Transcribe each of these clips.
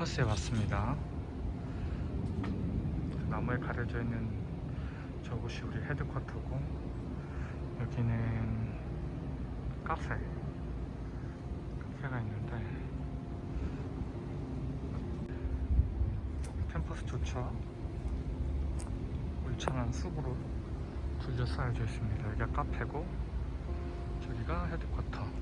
캠퍼스에 왔습니다. 나무에 가려져 있는 저곳이 우리 헤드쿼터고 여기는 카페 카페가 있는데 캠퍼스 조차 울창한 숲으로 둘러싸여져 있습니다. 여기가 카페고 저기가 헤드쿼터.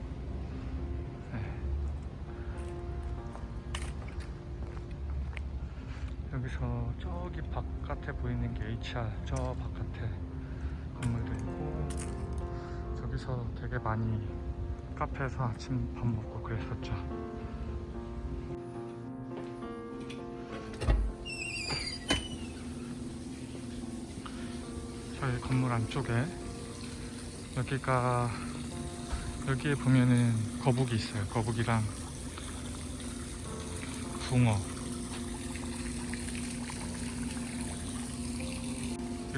여기서 저기 바깥에 보이는 게 HR 저 바깥에 건물도 있고 저기서 되게 많이 카페에서 아침 밥 먹고 그랬었죠. 저희 건물 안쪽에 여기가 여기에 보면은 거북이 있어요. 거북이랑 붕어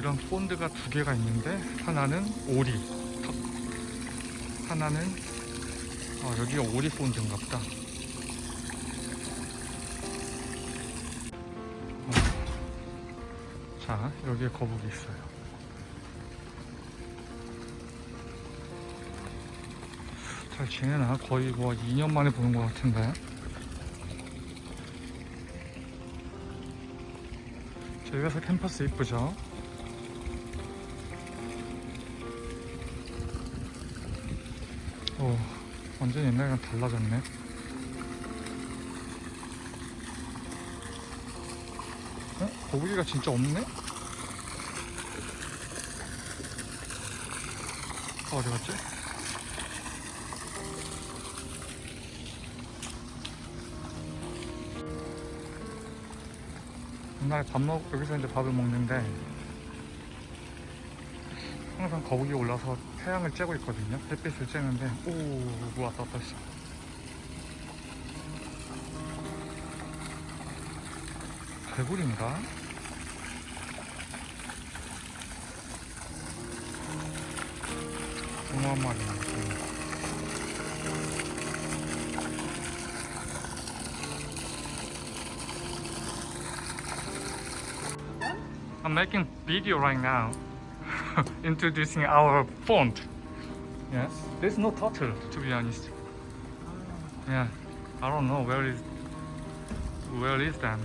이런 폰드가 두 개가 있는데 하나는 오리 턱. 하나는 어, 여기가 오리 폰드인가 보다 어. 자 여기에 거북이 있어요 잘 지내나? 거의 뭐 2년 만에 보는 것 같은데 저기가서 캠퍼스 이쁘죠? 오, 완전 옛날이랑 달라졌네 어? 거북이가 진짜 없네? 어, 어디 갔지? 옛날에 밥 먹, 여기서 이제 밥을 먹는데 항상 거북이 올라서 태양을 쬐고 있거든요. 햇빛을 쬐는데 오, 뭐 왔다 갔다 했어. 개구리인가? 붕어 한 마리. I'm making video right now introducing our font. Yes, there's no turtle to be honest. Yeah, I don't know where is where is them.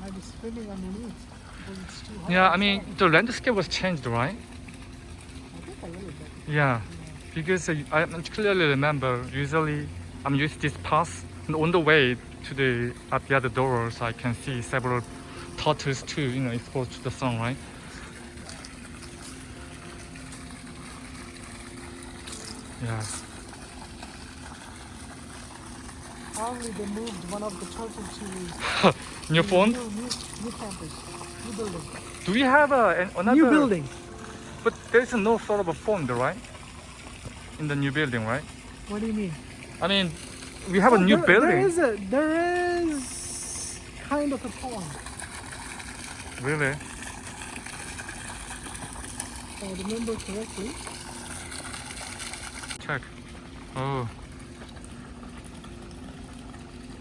Might be swimming underneath. because it's too Yeah, I mean the landscape was changed, right? I think a little bit. Yeah, because I clearly remember usually I'm used this path and on the way to the at the other doors I can see several turtles too, you know, exposed to the sun, right? Yeah. Probably they moved one of the turtles to New phone? New, new, new campus, new building. Do we have a, an, another? New building. But there's no sort of a pond, right? In the new building, right? What do you mean? I mean, we have a Oh, new there, building. There is a there is kind of a pond. Really? If I remember correctly. Oh.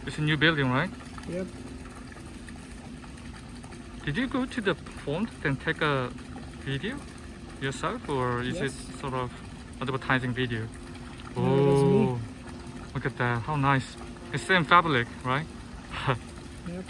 It's a new building, right? Yep. Did you go to the pond and take a video yourself, or is Yes. it sort of advertising video? No, it was me. Oh, look at that! How nice! It's same fabric, right? Yep.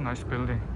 Nice building.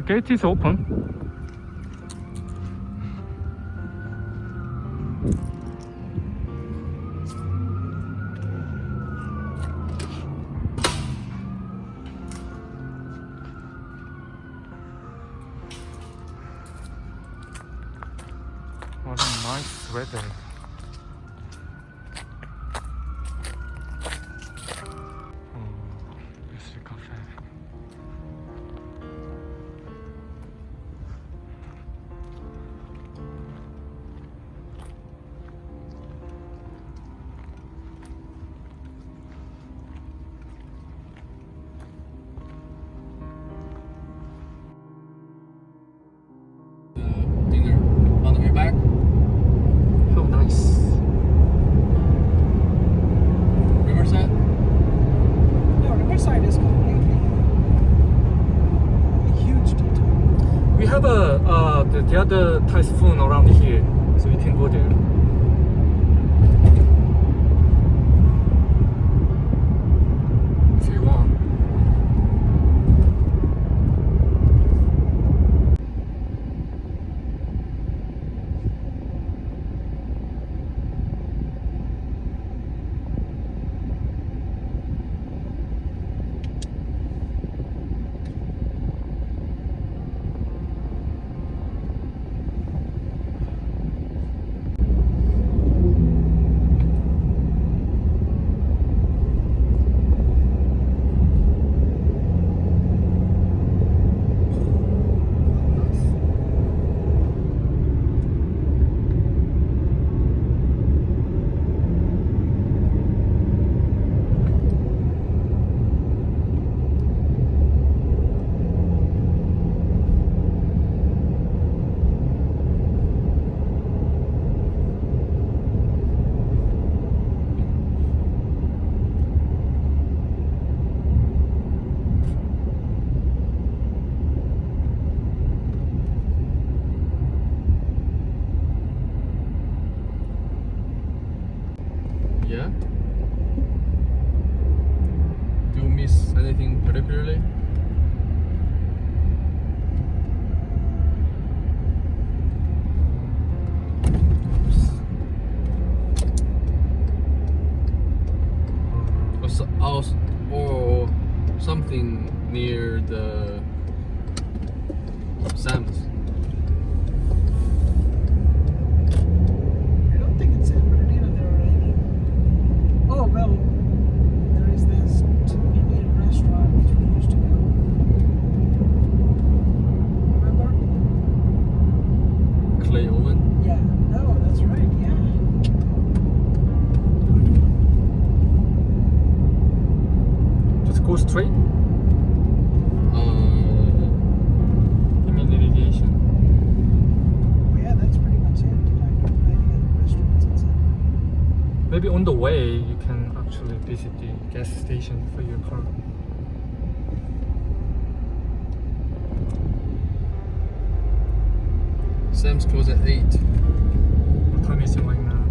The gate is open. The, typhoon around here, so we can go there. If you want. Yeah. Do you miss anything particularly? Or, so, else- or something near the Sam's. I don't think it's San Bernardino there are any. Oh, well, there is this Indian restaurant which we used to go. Remember? Clay Oven. Yeah. Oh, that's right. Yeah. Just go straight. Uh, You mean irrigation? Yeah, that's pretty much it. Like, any other restaurants and stuff. Maybe on the way you can actually visit the gas station for your car. Sam's close at 8. What time is it right now?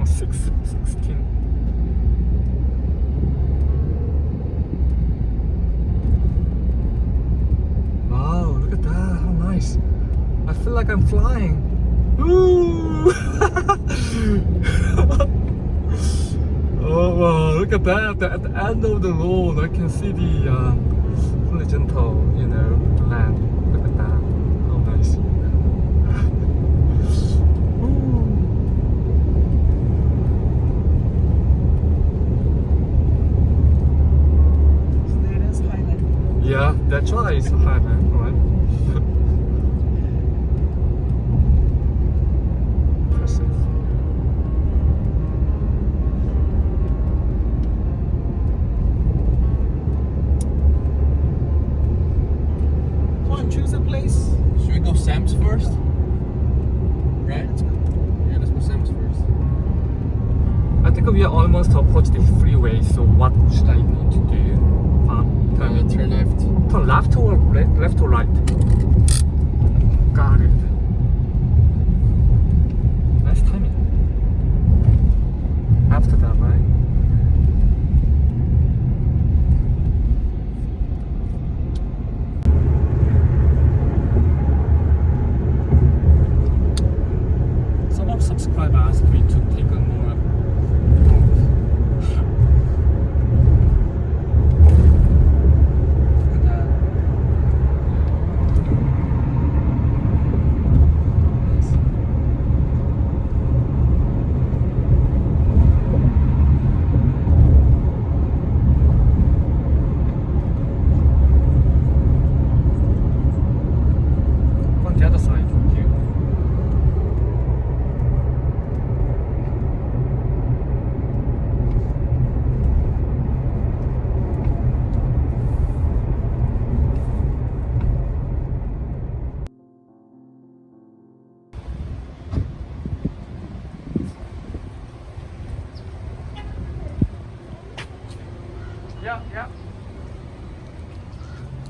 Oh, 6, 16. Wow, look at that, how nice. I feel like I'm flying. Ooh! oh wow, look at that. At the, at the end of the road, I can see the uh, really gentle, you know, land. Look at that. How nice. So there it is. Yeah, that's why it's high, man. Think we are almost approach the freeway. So what should I need to do? Uh, turn left. Turn left or le- left or right? Got it.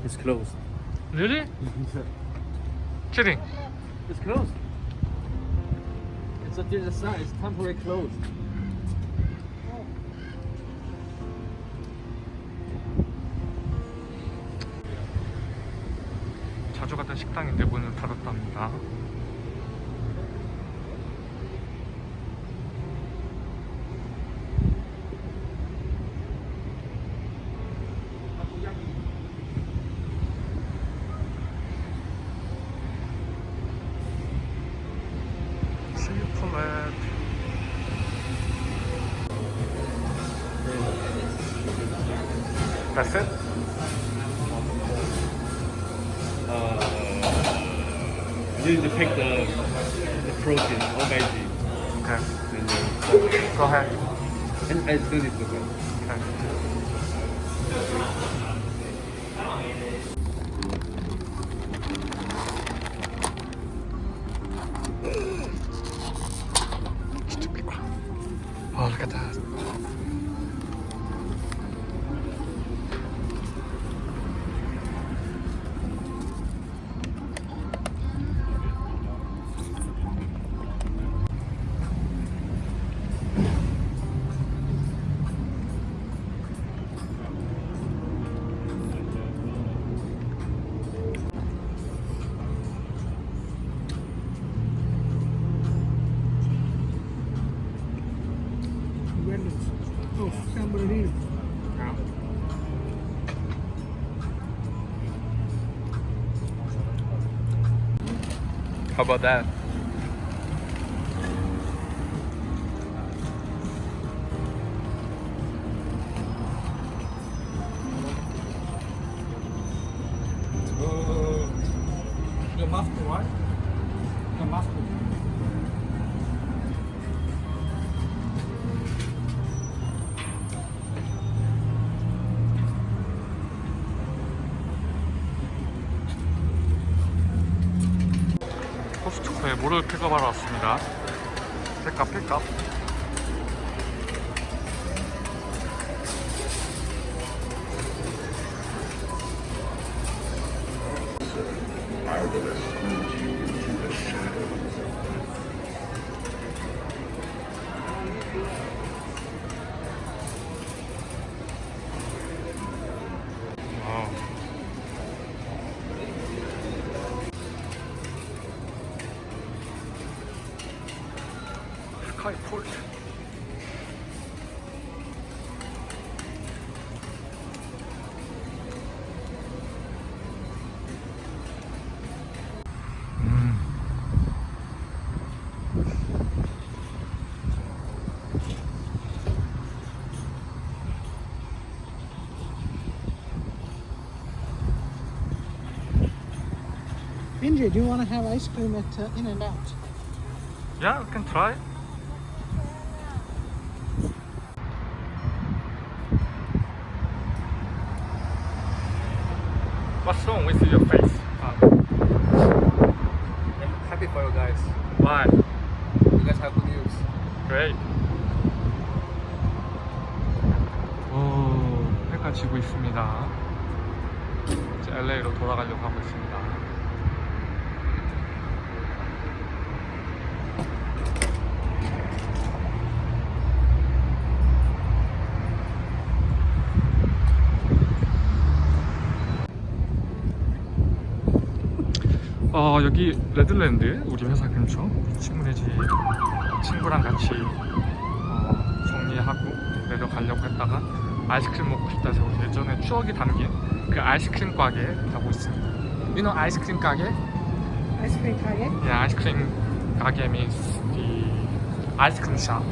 It's closed. Really? Kidding. It's closed. It's until the sign. It's temporary closed. 자주 갔던 식당인데 문을 닫았답니다. That's it? Uh, you need to pick the, the protein or veggie. Okay. And then, Go ahead. and I still need to go. Okay. Oh, look at that. How about that? Uh, the mustard, right? The mustard. 물을 픽업하러 왔습니다. 픽업 픽업. quite Port. Do you want to have ice cream at uh, In-N-Out? Yeah, we can try. What's wrong with your face? Uh, Happy for you guys. why? You guys have good news. Great. 오, 해가 지고 있습니다. 이제 LA로 돌아가려고 하고 있습니다. 어 여기 레드랜드 우리 회사 근처 친구네 집 친구랑 같이 어, 정리하고 내려가려고 했다가 아이스크림 먹고 싶다 해서 예전에 추억이 담긴 그 아이스크림 가게 가고 있습니다. You know 아이스크림 가게? Cream 가게? Yeah, 아이스크림 가게 means the ice cream shop.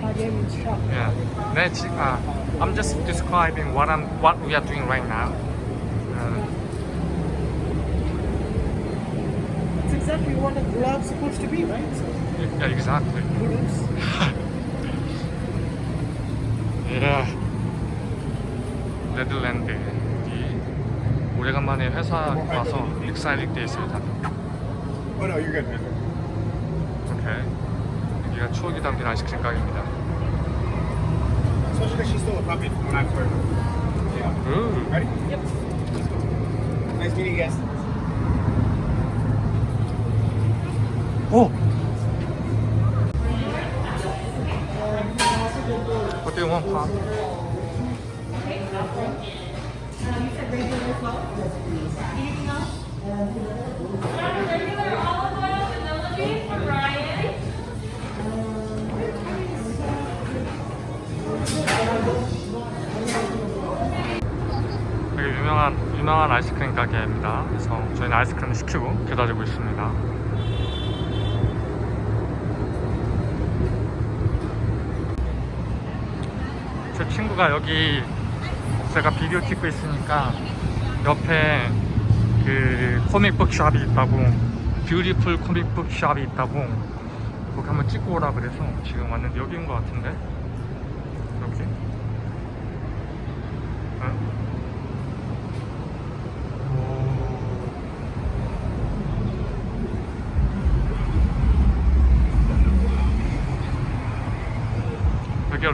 가게 means shop. Yeah. 네, 지, 아, I'm just describing what I'm what we are doing right now. Uh, It's exactly what a glove's supposed to be, right? So, yeah, exactly. 예. 레드랜드 이 오래간만에 회사 와서 excited 돼 있습니다. Oh no, you're good. 오케이. 여기가 추억이 담긴 아이스크림 가게입니다. Because she's still will copy when I first. Yeah. Ooh. Ready? Yep. Nice meeting you guys. 오. What do? 되게 유명한 유명한 아이스크림 가게입니다. 그래서 저희는 아이스크림을 시키고 기다리고 있습니다. 제 친구가 여기 제가 비디오 찍고 있으니까 옆에 그 코믹북 샵이 있다고 뷰티풀 코믹북 샵이 있다고 거기 한번 찍고 오라 그래서 지금 왔는데 여기인 것 같은데 여기 응?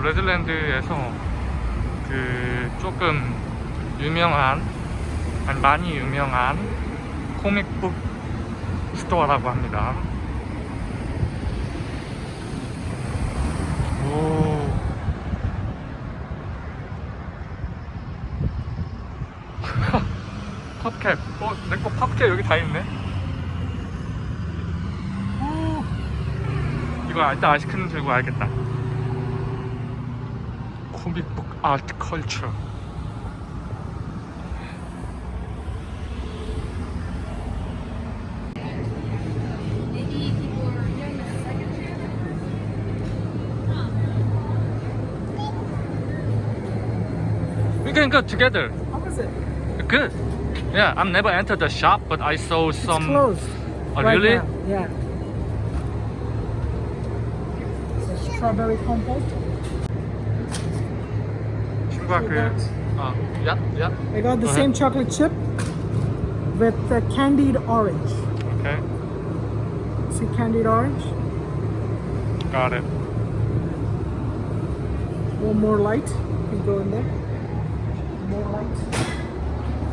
레드랜드에서 그 조금 유명한 아니 많이 유명한 코믹북 스토어라고 합니다. 오. 팝캡. 어, 내거 팝캡 여기 다 있네. 오. 이거 일단 아이스크림 들고 와야겠다. Doing the second year. We can go together. How was it? Good. Yeah, I've never entered the shop, but I saw some. it's closed. Oh, right really? now, Yeah. It's a strawberry compote cracker. Uh, yeah, yeah. I got the same chocolate chip with the candied orange. Okay. See candied orange? Got it. One more light. You can go in there. More light.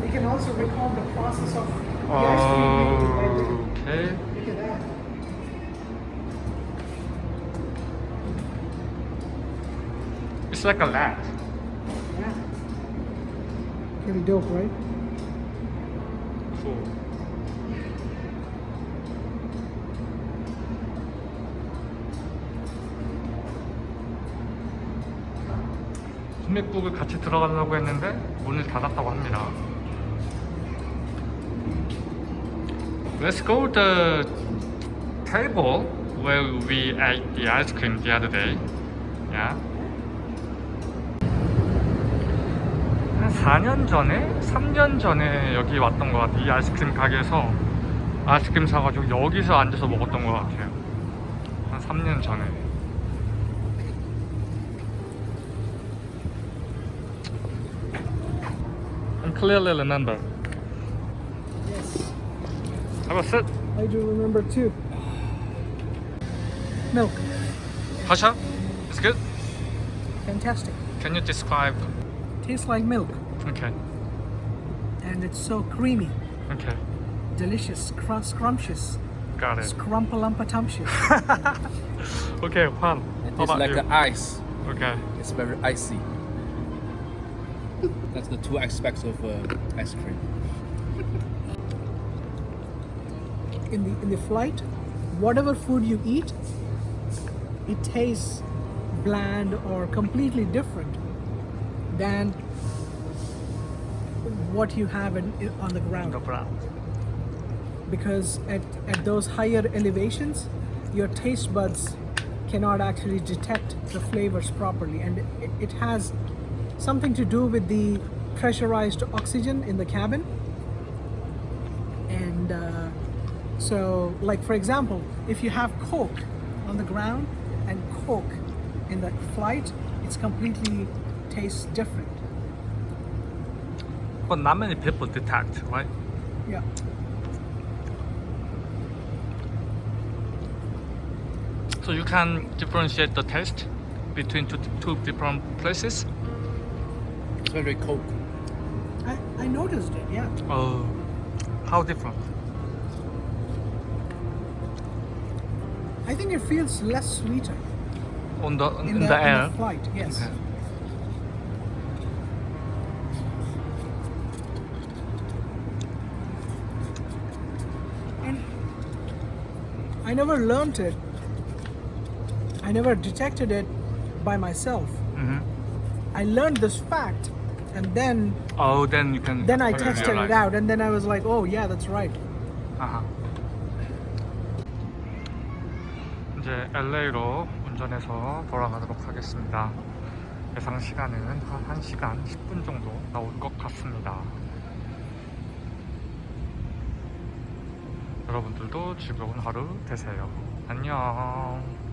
You can also recall the process of oh. Okay. Look at that. It's like a lat. Pretty dope, right? Cool. 코믹북을 같이 들어가려고 했는데 문을 닫았다고 합니다. Let's go the table where we ate the ice cream the other day. Yeah. 한 4년 전에, 3년 전에 여기 왔던 것 같아요. 이 아이스크림 가게에서 아이스크림 사가지고 여기서 앉아서 먹었던 것 같아요. 한 3년 전에. I clearly remember. Yes. Have a sit. I do remember too. Milk. Pasha, it's good. Fantastic. Can you describe? Tastes like milk. Okay, And it's so creamy. okay, Delicious. Scr- scrumptious. got it. Scrumpalumpa-tumptious. Okay, Juan. It How is about like you? ice. Okay. It's very icy. That's the two aspects of uh, ice cream. in the in the flight, whatever food you eat, it tastes bland or completely different than what you have in, on the ground. The. Because at, at those higher elevations, your taste buds cannot actually detect the flavors properly, and it, it has something to do with the pressurized oxygen in the cabin. And uh, so, like for example, if you have Coke on the ground and Coke in the flight, it's completely tastes different. But not many people detect, right? Yeah. So you can differentiate the taste between two, two different places. It's very cold. I, I noticed it, yeah. Oh, how different? I think it feels less sweeter On the in, in the, the in air. the flight, yes. Okay. And I never learned it. I never detected it by myself. hmm I learned this fact and then Oh, then you can. then I really tested it realize. out and then I was like, oh yeah, that's right. 아하. 이제 LA로 운전해서 돌아가도록 하겠습니다. 예상 시간은 한 1시간 10분 정도 나올 것 같습니다. 여러분들도 즐거운 하루 되세요. 안녕.